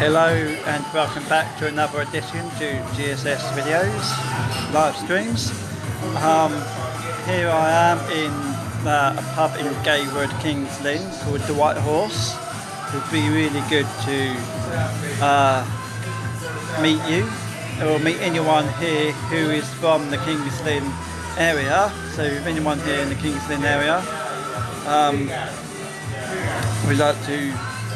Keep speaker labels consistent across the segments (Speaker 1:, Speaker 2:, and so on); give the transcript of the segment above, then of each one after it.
Speaker 1: Hello and welcome back to another edition to GSS videos, live streams. Um, here I am in uh, a pub in Gaywood, Kings Lynn called The White Horse. It would be really good to uh, meet you or meet anyone here who is from the Kings Lynn area. So if anyone here in the Kings Lynn area um, would like to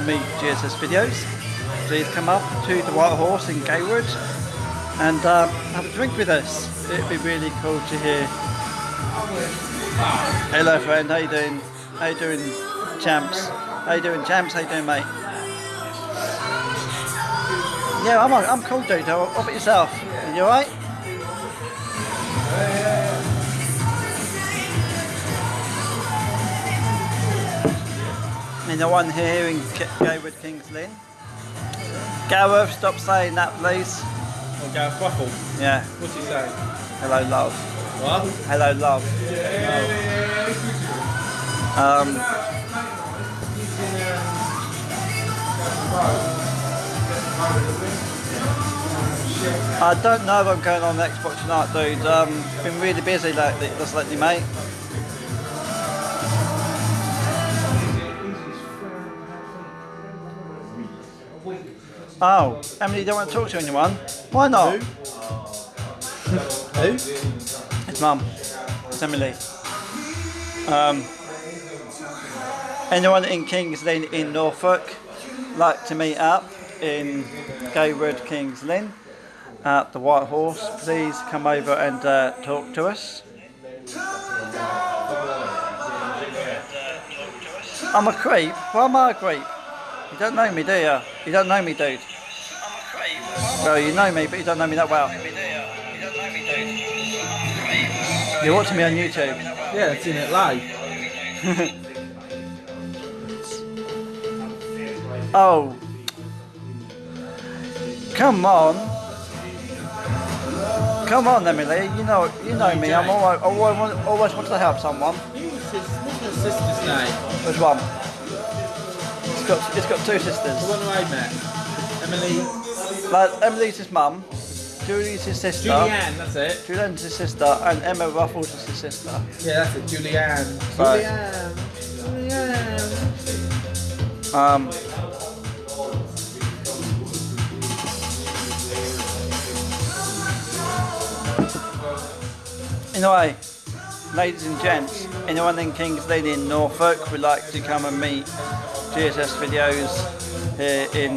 Speaker 1: meet GSS videos, please come up to the White Horse in Gaywood and uh, have a drink with us. It'd be really cool to hear. Hello friend, how you doing? How you doing champs? How you doing champs? How you doing mate? Yeah, I'm, I'm cool dude. How about yourself? You alright? And the one here in Gaywood Kings Lynn. Gareth, stop saying that please.
Speaker 2: Oh, Gareth Waffle?
Speaker 1: Yeah.
Speaker 2: What's he saying?
Speaker 1: Hello love.
Speaker 2: What?
Speaker 1: Hello love. Um, I don't know if I'm going on Xbox tonight, dude. Um, been really busy lately, just lately, mate. Oh, Emily, you don't want to talk to anyone? Why not?
Speaker 2: Who?
Speaker 1: It's mum. It's Emily. Um, anyone in Kings Lynn in Norfolk like to meet up in Gaywood Kings Lynn at the White Horse, please come over and uh, talk to us. I'm a creep. Why am I a creep? You don't know me, do you? You don't know me, dude. Well, you know me, but you don't know me that well. You're watching me on YouTube.
Speaker 2: Yeah, I've seen it live.
Speaker 1: Oh. Come on. Come on, Emily. You know, you know me. I'm always, always, want- always want to help someone.
Speaker 2: Sister's name?
Speaker 1: Which one? It's got, it's got two sisters.
Speaker 2: The one I met. Emily.
Speaker 1: Like Emily's his mum, Julie's his sister,
Speaker 2: Julianne, that's it.
Speaker 1: Julian's his sister, and Emma Ruffles is his sister.
Speaker 2: Yeah, that's it. Julianne.
Speaker 1: Right.
Speaker 2: Julianne. Julianne.
Speaker 1: Um. Anyway, ladies and gents, anyone in Kings Lynn in Norfolk would like to come and meet GSS videos here in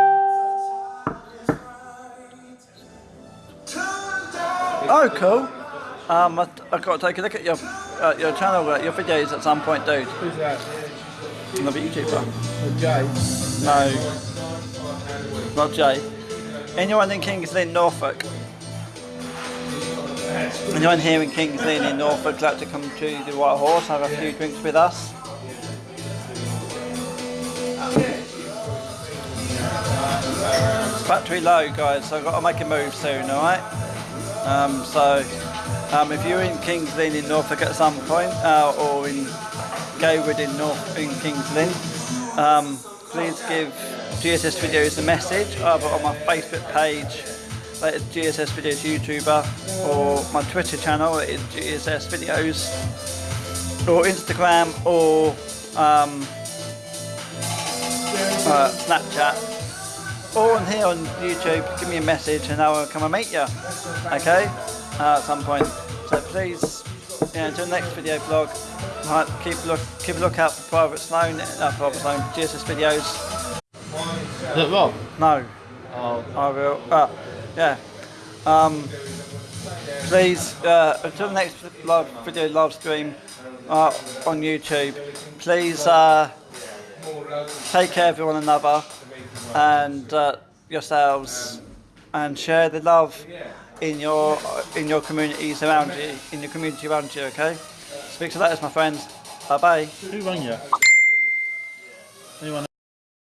Speaker 1: Oh, cool. Um, I, I've got to take a look at your uh, your channel, uh, your videos at some point, dude.
Speaker 2: Who's that?
Speaker 1: Another YouTuber.
Speaker 2: Oh, Jay.
Speaker 1: No, not Jay. Anyone in Kings Lynn, Norfolk? Anyone here in Kings Lynn in Norfolk like to come to the White Horse, have a few drinks with us? Battery low, guys, so I've got to make a move soon, alright? Um, so, um, if you're in Kings Lynn in Norfolk at some point, uh, or in Gaywood in North in Kings Lynn, um, please give GSS Videos a message either on my Facebook page, is GSS Videos YouTuber, or my Twitter channel, GSS Videos, or Instagram, or um, uh, Snapchat, or on here on YouTube, give me a message and I will come and meet you. Okay? Uh, at some point. So please, yeah, until next video vlog, right, keep a look keep a lookout for Private Sloan, uh, Private Sloan, GSS videos.
Speaker 2: Is that Rob?
Speaker 1: No,
Speaker 2: Oh.
Speaker 1: I will. Uh, yeah. Um, please, uh, until the next live video live stream uh, on YouTube, please uh, take care of one another and uh, yourselves and share the love in your in your communities around you, in your community around you. Okay. Speak to that, as my friends. Bye bye.
Speaker 3: Who rang you? Anyone?